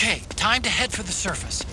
Okay, time to head for the surface.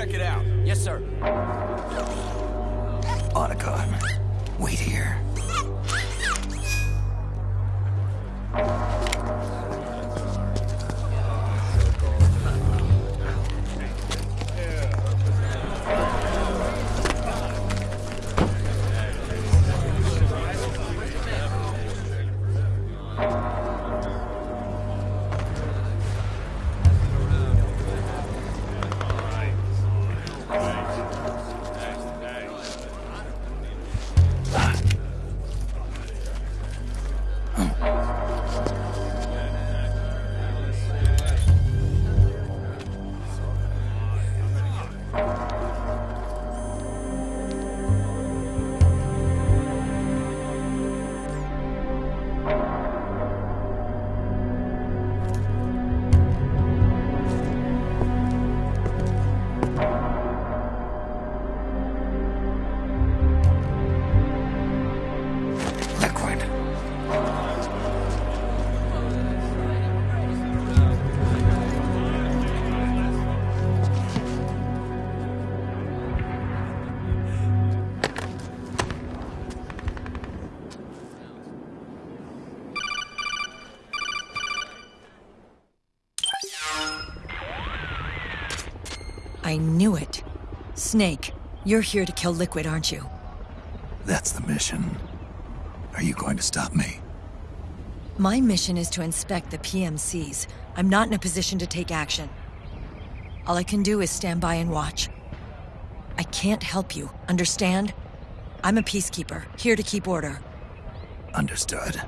Check it out. I knew it. Snake, you're here to kill Liquid, aren't you? That's the mission. Are you going to stop me? My mission is to inspect the PMCs. I'm not in a position to take action. All I can do is stand by and watch. I can't help you, understand? I'm a peacekeeper, here to keep order. Understood.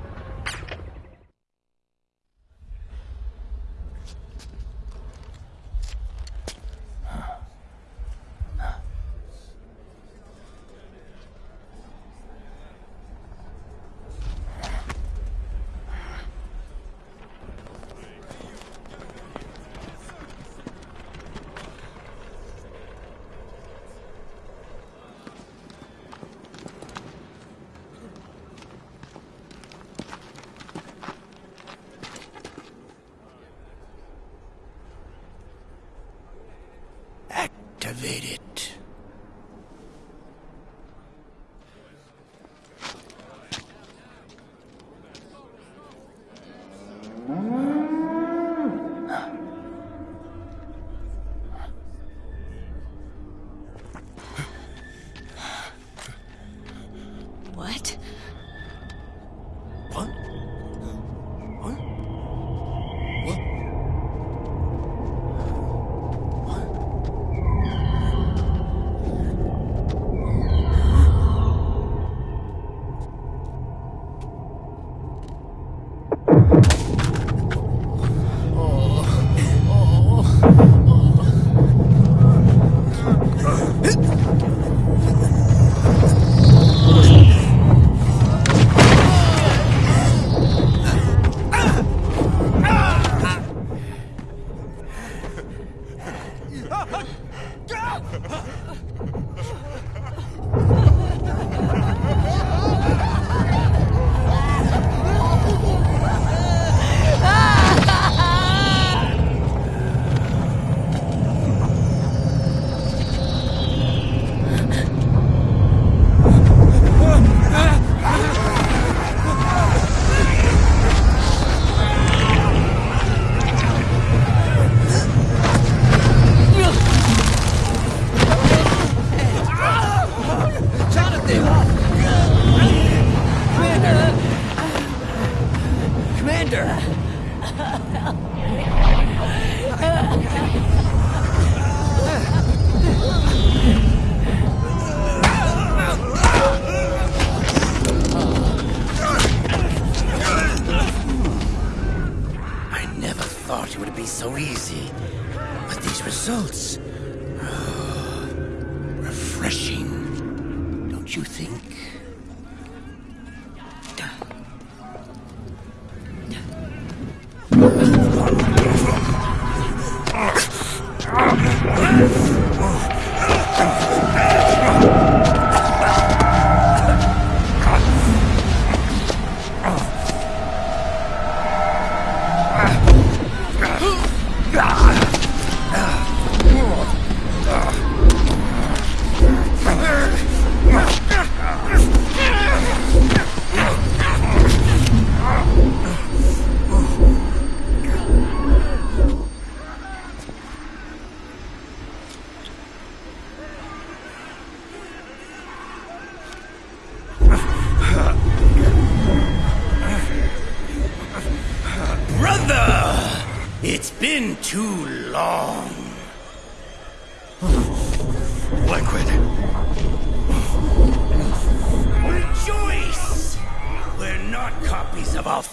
Yes.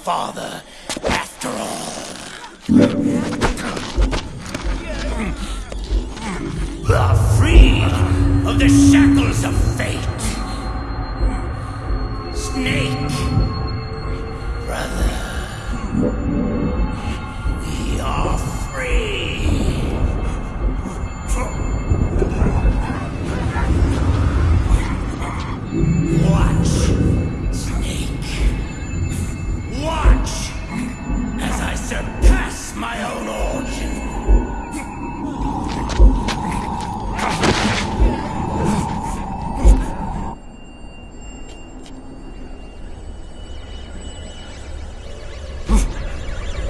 Father, after all. Are free of the shackles of fate.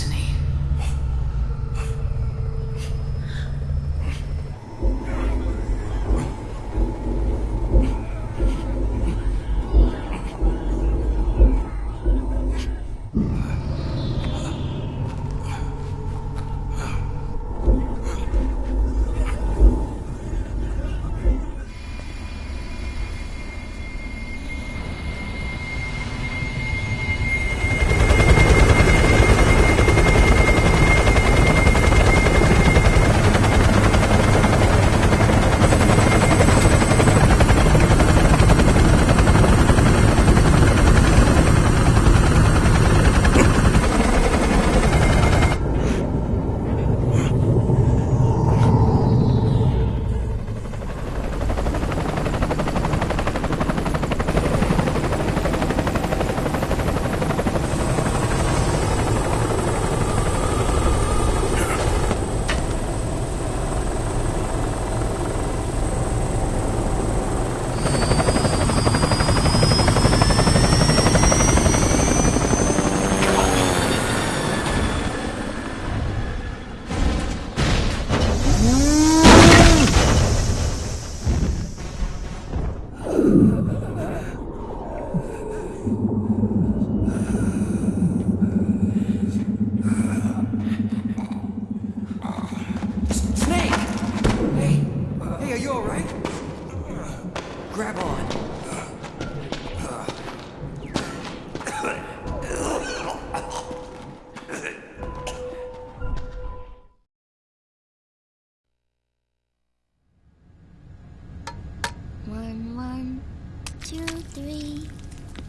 destiny. Snake! Hey, hey, are you alright? Grab on. One, one, two, three,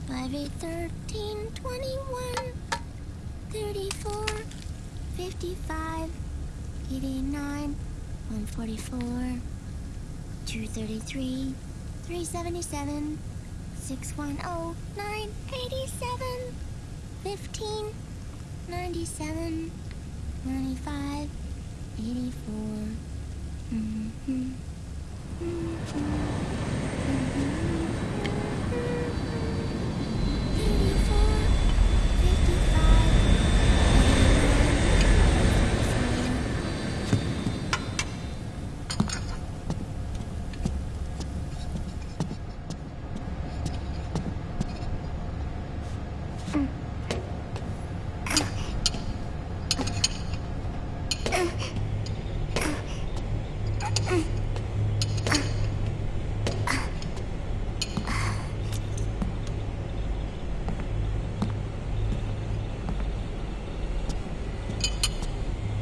five, eight, thirteen, twenty-one, thirty-four, fifty-five, eighty-nine, one forty-four, two thirty-three, three seventy-seven, six one oh, nine eighty-seven, fifteen, ninety-seven, ninety-five, eighty-four. Mm-hmm.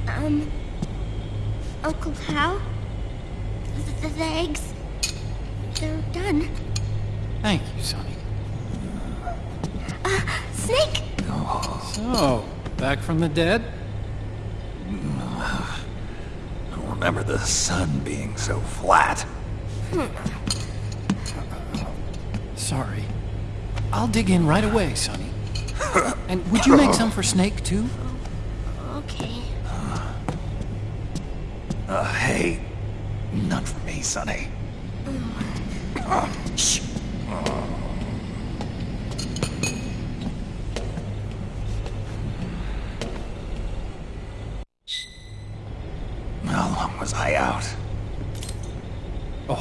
Um, Uncle Hal? The, the, the eggs, they're done. Thank you, Sunny. Snake? So, back from the dead? I remember the sun being so flat. Sorry. I'll dig in right away, Sunny. And would you make some for Snake, too? Okay. Uh, hey, none for me, Sunny. Uh, shh. How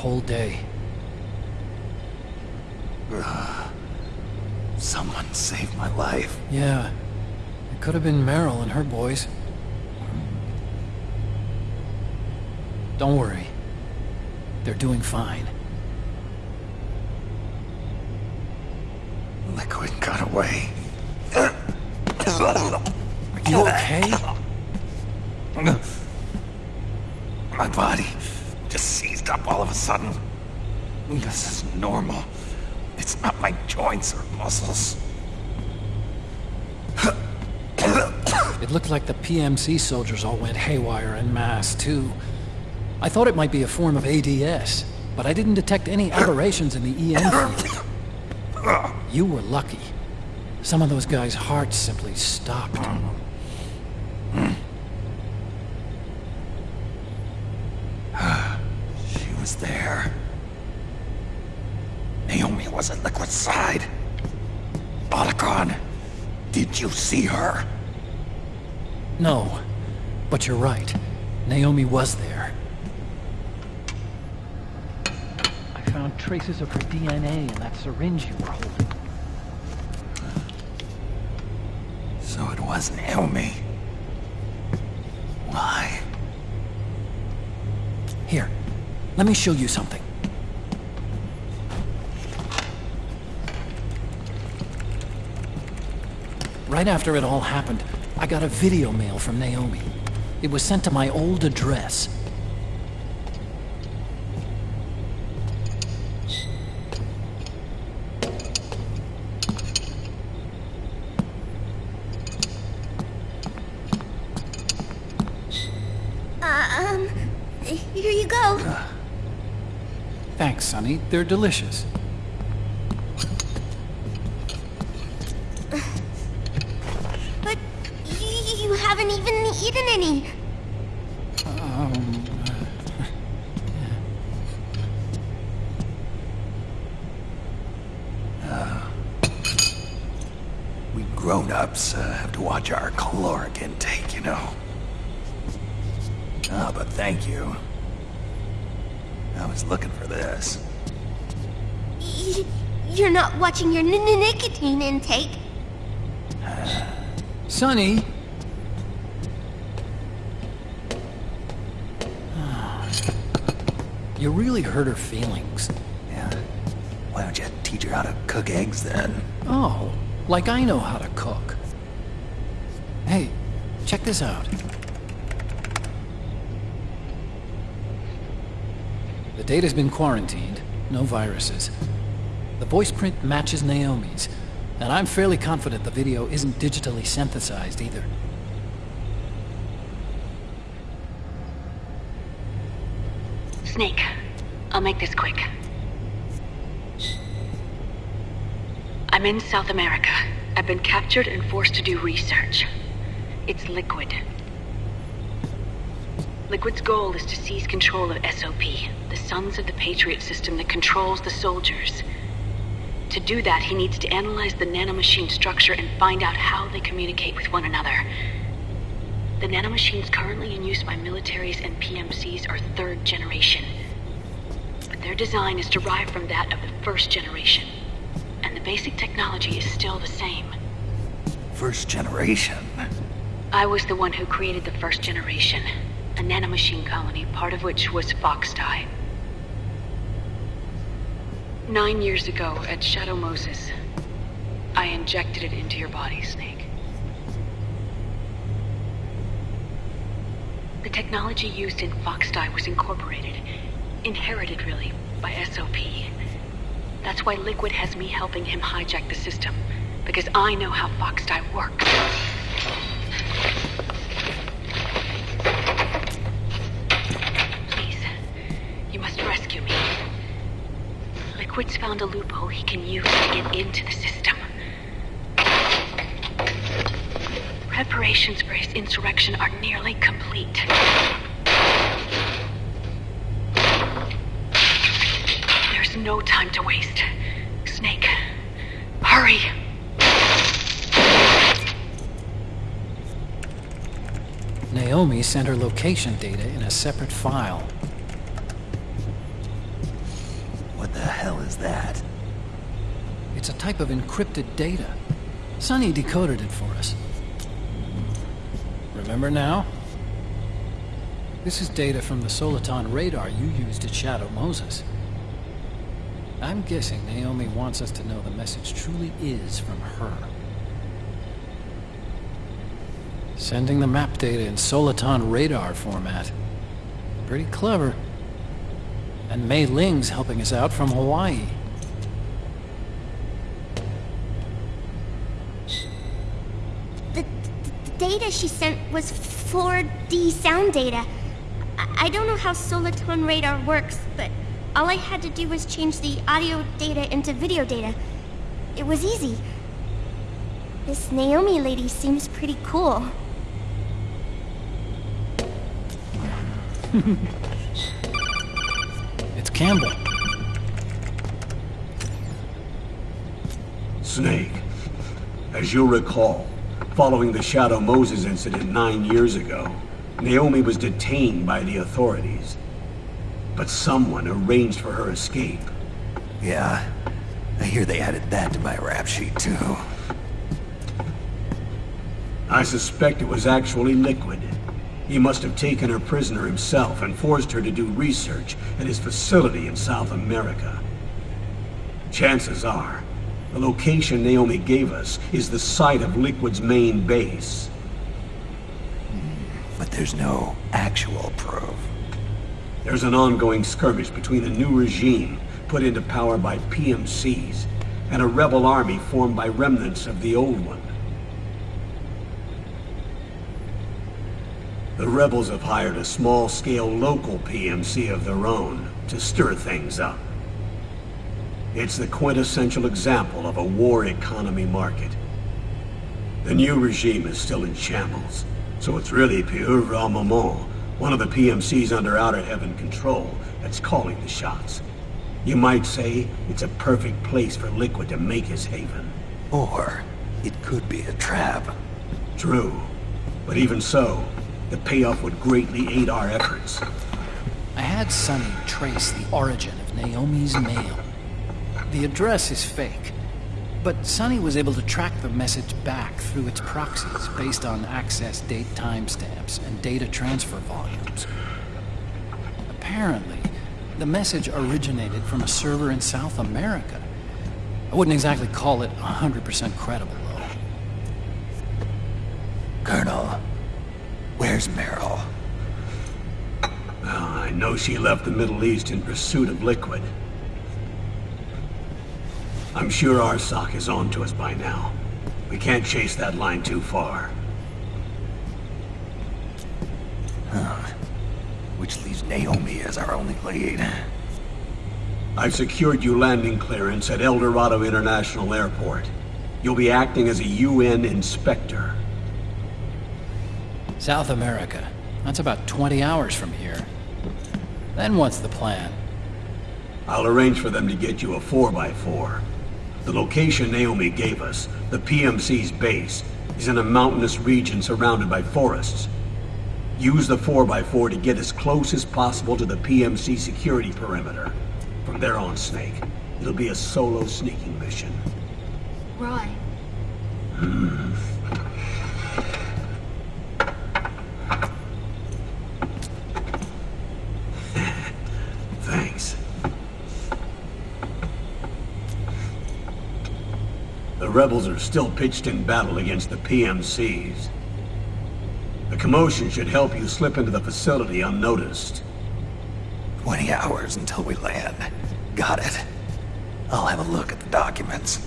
whole day. Someone saved my life. Yeah. It could have been Meryl and her boys. Don't worry. They're doing fine. Liquid got away. Are you okay? My body up all of a sudden. This is normal. It's not my joints or muscles. It looked like the PMC soldiers all went haywire en masse, too. I thought it might be a form of ADS, but I didn't detect any aberrations in the EM field. You were lucky. Some of those guys' hearts simply stopped. See her? No, but you're right. Naomi was there. I found traces of her DNA in that syringe you were holding. So it was Naomi. Why? Here, let me show you something. Right after it all happened, I got a video mail from Naomi. It was sent to my old address. Uh, um, here you go. Thanks, Sunny. They're delicious. Eaten any. Um, We grown-ups uh, have to watch our caloric intake, you know. Ah, but thank you. I was looking for this. Y- You're not watching your n- n- nicotine intake. Sunny! You really hurt her feelings. Yeah. Why don't you teach her how to cook eggs then? Oh, like I know how to cook. Hey, check this out. The data's been quarantined, no viruses. The voice print matches Naomi's, and I'm fairly confident the video isn't digitally synthesized either. Snake, I'll make this quick. I'm in South America. I've been captured and forced to do research. It's Liquid. Liquid's goal is to seize control of SOP, the Sons of the Patriot system that controls the soldiers. To do that, he needs to analyze the nanomachine structure and find out how they communicate with one another. The nanomachines currently in use by militaries and PMCs are third generation. But their design is derived from that of the first generation. And the basic technology is still the same. First generation. I was the one who created the first generation, a nanomachine colony, part of which was Foxdie. Nine years ago at Shadow Moses, I injected it into your body, Snake. The technology used in Foxdie was incorporated, inherited really, by SOP. That's why Liquid has me helping him hijack the system, because I know how Foxdie works. Please, you must rescue me. Liquid's found a loophole he can use to get into the system. Preparations for his insurrection are nearly complete. There's no time to waste. Snake, hurry! Naomi sent her location data in a separate file. What the hell is that? It's a type of encrypted data. Sunny decoded it for us. Remember now? This is data from the Soliton radar you used at Shadow Moses. I'm guessing Naomi wants us to know the message truly is from her. Sending the map data in Soliton radar format. Pretty clever. And Mei Ling's helping us out from Hawaii. The, the data she sent was 4D sound data. I, I don't know how Soliton radar works, but all I had to do was change the audio data into video data. It was easy. This Naomi lady seems pretty cool. It's Campbell. Snake, as you'll recall, following the Shadow Moses incident nine years ago, Naomi was detained by the authorities. But someone arranged for her escape. Yeah, I hear they added that to my rap sheet too. I suspect it was actually Liquid. He must have taken her prisoner himself and forced her to do research at his facility in South America. Chances are, the location Naomi gave us is the site of Liquid's main base. But there's no actual proof. There's an ongoing skirmish between a new regime put into power by PMCs and a rebel army formed by remnants of the old one. The rebels have hired a small-scale local PMC of their own to stir things up. It's the quintessential example of a war economy market. The new regime is still in shambles, so it's really Pieuvre Armament, one of the PMCs under Outer Heaven control, that's calling the shots. You might say it's a perfect place for Liquid to make his haven. Or it could be a trap. True. But even so, the payoff would greatly aid our efforts. I had Sunny trace the origin of Naomi's mail. The address is fake, but Sunny was able to track the message back through its proxies based on access date timestamps and data transfer volumes. Apparently, the message originated from a server in South America. I wouldn't exactly call it 100% credible, though. Colonel, where's Meryl? Well, I know she left the Middle East in pursuit of Liquid. I'm sure our Arsak is on to us by now. We can't chase that line too far. Which leaves Naomi as our only lead. I've secured you landing clearance at El Dorado International Airport. You'll be acting as a UN inspector. South America. That's about 20 hours from here. Then what's the plan? I'll arrange for them to get you a 4x4. The location Naomi gave us, the PMC's base, is in a mountainous region surrounded by forests. Use the 4x4 to get as close as possible to the PMC security perimeter. From there on, Snake, it'll be a solo sneaking mission. Roy. Thanks. Hmm. The rebels are still pitched in battle against the PMCs. The commotion should help you slip into the facility unnoticed. 20 hours until we land. Got it. I'll have a look at the documents.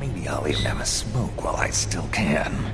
Maybe I'll even have a smoke while I still can.